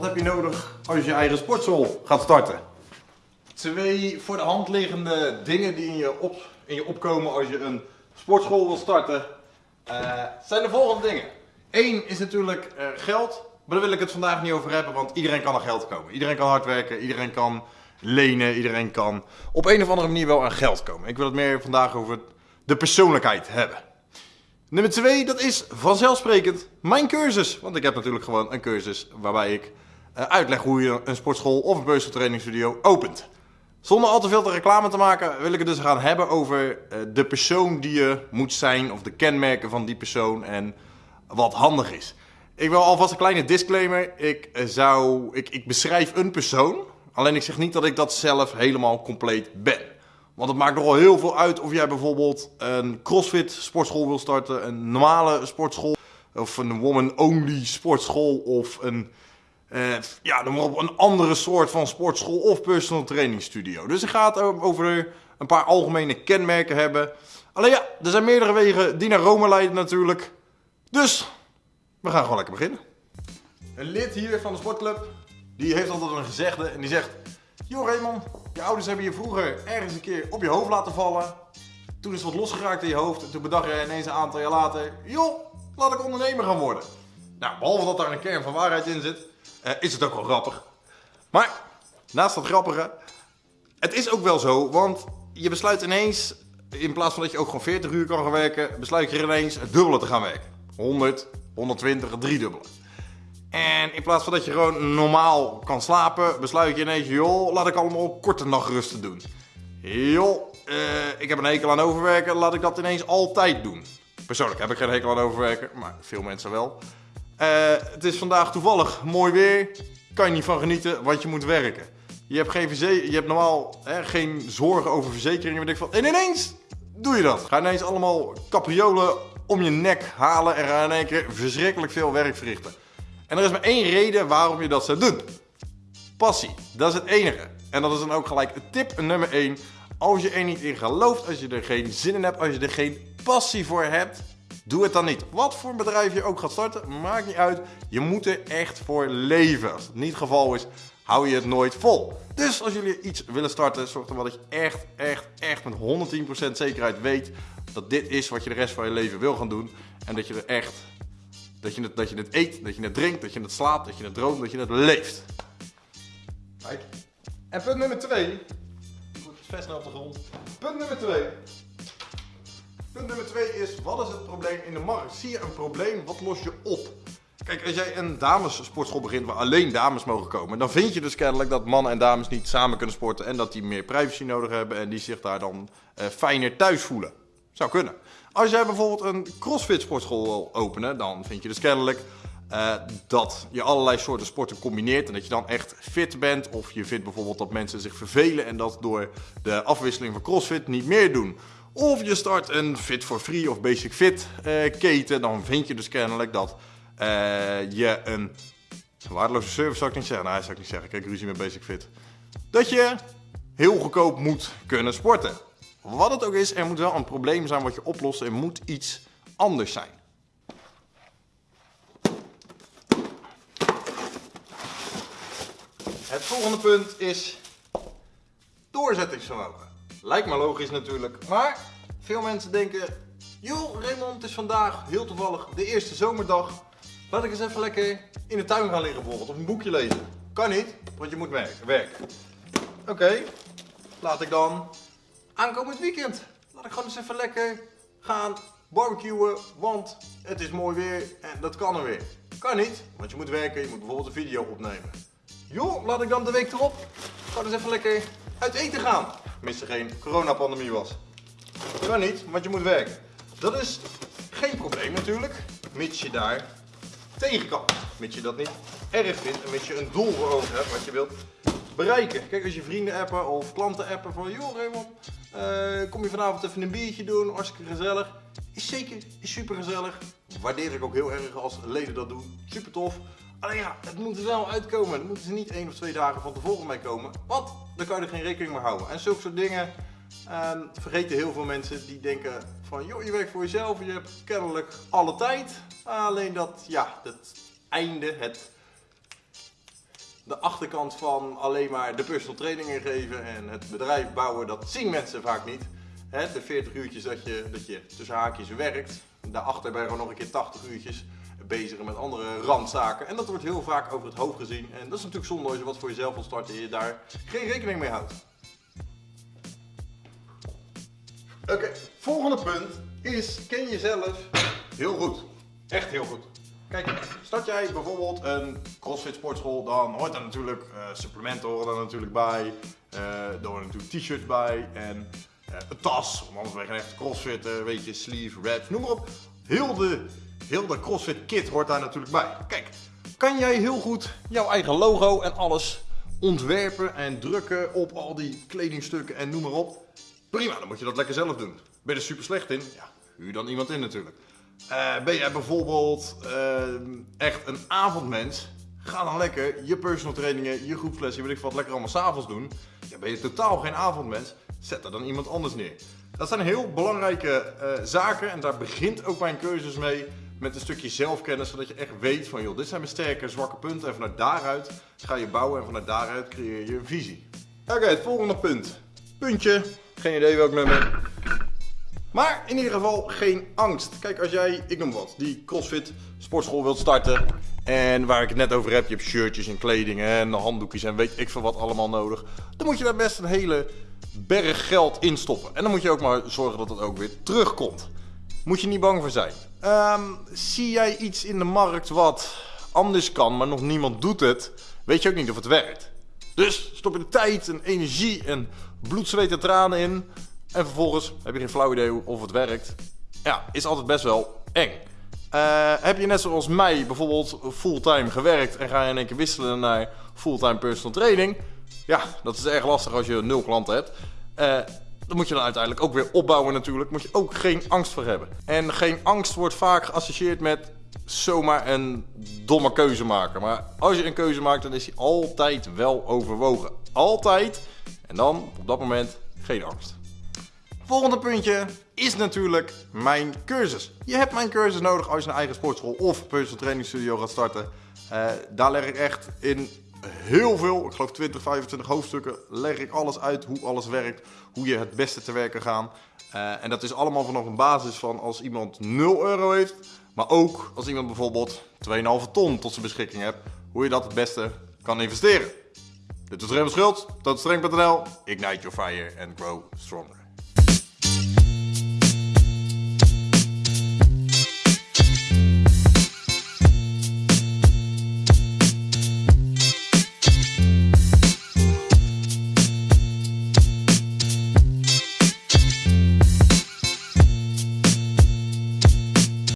je nodig als je je eigen sportschool gaat starten? Twee voor de hand liggende dingen die in je, op, in je opkomen als je een sportschool wil starten, eh, zijn de volgende dingen. Eén is natuurlijk eh, geld, maar daar wil ik het vandaag niet over hebben, want iedereen kan aan geld komen. Iedereen kan hard werken, iedereen kan lenen, iedereen kan op een of andere manier wel aan geld komen. Ik wil het meer vandaag over de persoonlijkheid hebben. Nummer twee, dat is vanzelfsprekend mijn cursus. Want ik heb natuurlijk gewoon een cursus waarbij ik uitleg hoe je een sportschool of een personal studio opent. Zonder al te veel te reclame te maken wil ik het dus gaan hebben over uh, de persoon die je moet zijn of de kenmerken van die persoon en wat handig is. Ik wil alvast een kleine disclaimer. Ik, uh, zou, ik, ik beschrijf een persoon, alleen ik zeg niet dat ik dat zelf helemaal compleet ben. Want het maakt nogal heel veel uit of jij bijvoorbeeld een crossfit sportschool wil starten, een normale sportschool, of een woman-only sportschool, of een, uh, ja, een andere soort van sportschool of personal training studio. Dus het over een paar algemene kenmerken hebben. Alleen ja, er zijn meerdere wegen die naar Rome leiden natuurlijk. Dus, we gaan gewoon lekker beginnen. Een lid hier van de sportclub, die heeft altijd een gezegde en die zegt... Joh Raymond, je ouders hebben je vroeger ergens een keer op je hoofd laten vallen. Toen is wat losgeraakt in je hoofd en toen bedacht je ineens een aantal jaar later... joh, laat ik ondernemer gaan worden. Nou, behalve dat daar een kern van waarheid in zit, uh, is het ook wel grappig. Maar, naast dat grappige, het is ook wel zo, want je besluit ineens... in plaats van dat je ook gewoon 40 uur kan gaan werken, besluit je ineens het dubbele te gaan werken. 100, 120, driedubbele. En in plaats van dat je gewoon normaal kan slapen, besluit je ineens, joh, laat ik allemaal korte nachtrusten doen. Joh, uh, ik heb een hekel aan overwerken, laat ik dat ineens altijd doen. Persoonlijk heb ik geen hekel aan overwerken, maar veel mensen wel. Uh, het is vandaag toevallig mooi weer, kan je niet van genieten, want je moet werken. Je hebt, geen je hebt normaal hè, geen zorgen over verzekeringen, weet ik van. En ineens doe je dat. Ga ineens allemaal capriolen om je nek halen en ga in één keer verschrikkelijk veel werk verrichten. En er is maar één reden waarom je dat zou doen. Passie, dat is het enige. En dat is dan ook gelijk tip nummer 1. Als je er niet in gelooft, als je er geen zin in hebt, als je er geen passie voor hebt, doe het dan niet. Wat voor bedrijf je ook gaat starten, maakt niet uit. Je moet er echt voor leven. Als het niet het geval is, hou je het nooit vol. Dus als jullie iets willen starten, zorg dan wel dat je echt, echt, echt met 110% zekerheid weet dat dit is wat je de rest van je leven wil gaan doen. En dat je er echt dat je, het, dat je het eet, dat je het drinkt, dat je het slaapt, dat je het droomt, dat je het leeft. Kijk. En punt nummer 2. Goed, vers naar op de grond. Punt nummer 2. Punt nummer 2 is, wat is het probleem in de markt? Zie je een probleem, wat los je op? Kijk, als jij een damessportschool begint waar alleen dames mogen komen, dan vind je dus kennelijk dat mannen en dames niet samen kunnen sporten en dat die meer privacy nodig hebben en die zich daar dan uh, fijner thuis voelen. Zou kunnen. Als jij bijvoorbeeld een crossfit sportschool wil openen, dan vind je dus kennelijk uh, dat je allerlei soorten sporten combineert en dat je dan echt fit bent. Of je vindt bijvoorbeeld dat mensen zich vervelen en dat door de afwisseling van crossfit niet meer doen. Of je start een Fit for Free of Basic Fit uh, keten, dan vind je dus kennelijk dat uh, je een waardeloze service zou ik niet zeggen. Nee, zou ik niet zeggen. Kijk, ruzie met Basic Fit. Dat je heel goedkoop moet kunnen sporten. Wat het ook is, er moet wel een probleem zijn wat je oplost. Er moet iets anders zijn. Het volgende punt is doorzettingsvermogen. Lijkt me logisch natuurlijk, maar veel mensen denken... joh Raymond, het is vandaag heel toevallig de eerste zomerdag. Laat ik eens even lekker in de tuin gaan liggen bijvoorbeeld, of een boekje lezen. Kan niet, want je moet werken. Oké, okay, laat ik dan aankomend weekend. Laat ik gewoon eens even lekker gaan barbecuen, want het is mooi weer en dat kan er weer. Kan niet, want je moet werken, je moet bijvoorbeeld een video opnemen. Joh, laat ik dan de week erop gewoon eens even lekker uit eten gaan. Mits geen coronapandemie was. Kan niet, want je moet werken. Dat is geen probleem natuurlijk, mits je daar tegen kan. Mits je dat niet erg vindt en mits je een doel voor ogen hebt wat je wilt bereiken. Kijk, als je vrienden appen of klanten appen van... joh Raymond, uh, kom je vanavond even een biertje doen, hartstikke gezellig. Is zeker, is super gezellig. Waardeer ik ook heel erg als leden dat doen. Super tof. Alleen ja, het moet er wel uitkomen. Het moeten ze niet één of twee dagen van tevoren mee komen. Want dan kan je er geen rekening mee houden. En zulke soort dingen uh, vergeten heel veel mensen die denken van... joh, je werkt voor jezelf, je hebt kennelijk alle tijd. Alleen dat, ja, het einde, het de achterkant van alleen maar de personal trainingen geven en het bedrijf bouwen, dat zien mensen vaak niet. De 40 uurtjes dat je, dat je tussen haakjes werkt, daarachter ben gewoon nog een keer 80 uurtjes bezig met andere randzaken. En dat wordt heel vaak over het hoofd gezien. En dat is natuurlijk zonde als je wat voor jezelf wil starten en je daar geen rekening mee houdt. Oké, volgende punt is ken jezelf heel goed. Echt heel goed. Kijk, start jij bijvoorbeeld een CrossFit sportschool, dan hoort daar natuurlijk uh, supplementen horen daar natuurlijk bij. Uh, er horen natuurlijk t-shirts bij en uh, een tas, want anders ben je geen echte crossfitter, weet je, sleeve, wraps, noem maar op. Heel de, heel de CrossFit kit hoort daar natuurlijk bij. Kijk, kan jij heel goed jouw eigen logo en alles ontwerpen en drukken op al die kledingstukken en noem maar op. Prima, dan moet je dat lekker zelf doen. Ben je er super slecht in? Ja, huur dan iemand in natuurlijk. Uh, ben jij bijvoorbeeld uh, echt een avondmens? Ga dan lekker je personal trainingen, je groepslessen, weet ik wat, lekker allemaal s'avonds doen. Ja, ben je totaal geen avondmens? Zet er dan iemand anders neer. Dat zijn heel belangrijke uh, zaken en daar begint ook mijn cursus mee met een stukje zelfkennis, zodat je echt weet van joh, dit zijn mijn sterke en zwakke punten en vanuit daaruit ga je bouwen en vanuit daaruit creëer je een visie. Oké, het volgende punt. Puntje, geen idee welk nummer. Maar in ieder geval geen angst. Kijk, als jij, ik noem wat, die CrossFit sportschool wilt starten. En waar ik het net over heb, je hebt shirtjes en kleding en handdoekjes en weet ik veel wat allemaal nodig. Dan moet je daar best een hele berg geld in stoppen. En dan moet je ook maar zorgen dat het ook weer terugkomt. Moet je niet bang voor zijn. Um, zie jij iets in de markt wat anders kan, maar nog niemand doet het, weet je ook niet of het werkt. Dus stop je de tijd en energie en bloed, zweet en tranen in. En vervolgens heb je geen flauw idee of het werkt. Ja, is altijd best wel eng. Uh, heb je net zoals mij bijvoorbeeld fulltime gewerkt en ga je in één keer wisselen naar fulltime personal training? Ja, dat is erg lastig als je nul klanten hebt. Uh, dan moet je dan uiteindelijk ook weer opbouwen natuurlijk. Moet je ook geen angst voor hebben. En geen angst wordt vaak geassocieerd met zomaar een domme keuze maken. Maar als je een keuze maakt, dan is die altijd wel overwogen. Altijd. En dan op dat moment geen angst. Volgende puntje is natuurlijk mijn cursus. Je hebt mijn cursus nodig als je een eigen sportschool of personal training studio gaat starten. Uh, daar leg ik echt in heel veel, ik geloof 20, 25 hoofdstukken, leg ik alles uit hoe alles werkt, hoe je het beste te werken gaat. Uh, en dat is allemaal vanaf een basis van als iemand 0 euro heeft, maar ook als iemand bijvoorbeeld 2,5 ton tot zijn beschikking hebt, hoe je dat het beste kan investeren. Dit is Rem Schultz, tot streng.nl, ignite your fire and grow stronger.